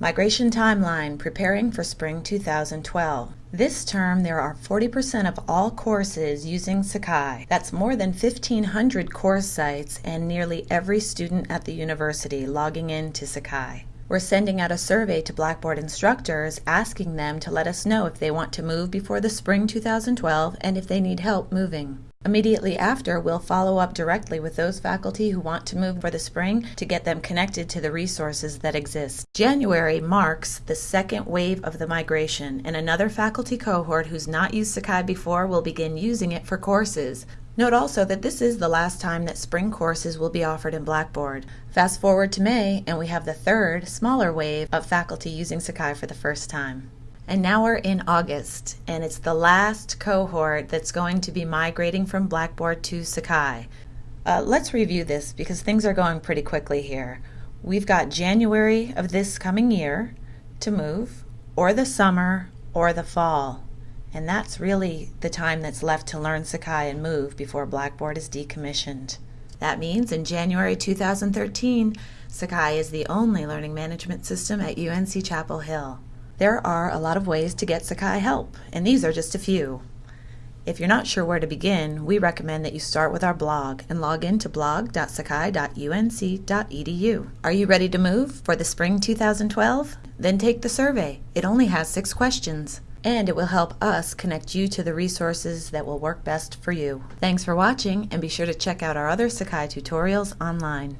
Migration Timeline Preparing for Spring 2012. This term, there are 40% of all courses using Sakai. That's more than 1,500 course sites and nearly every student at the university logging in to Sakai. We're sending out a survey to Blackboard instructors asking them to let us know if they want to move before the spring 2012 and if they need help moving. Immediately after, we'll follow up directly with those faculty who want to move for the spring to get them connected to the resources that exist. January marks the second wave of the migration, and another faculty cohort who's not used Sakai before will begin using it for courses. Note also that this is the last time that spring courses will be offered in Blackboard. Fast forward to May, and we have the third, smaller wave of faculty using Sakai for the first time. And now we're in August, and it's the last cohort that's going to be migrating from Blackboard to Sakai. Uh, let's review this because things are going pretty quickly here. We've got January of this coming year to move, or the summer, or the fall. And that's really the time that's left to learn Sakai and move before Blackboard is decommissioned. That means in January 2013, Sakai is the only learning management system at UNC Chapel Hill. There are a lot of ways to get Sakai help, and these are just a few. If you're not sure where to begin, we recommend that you start with our blog and log in to blog.sakai.unc.edu. Are you ready to move for the spring 2012? Then take the survey. It only has six questions, and it will help us connect you to the resources that will work best for you. Thanks for watching, and be sure to check out our other Sakai tutorials online.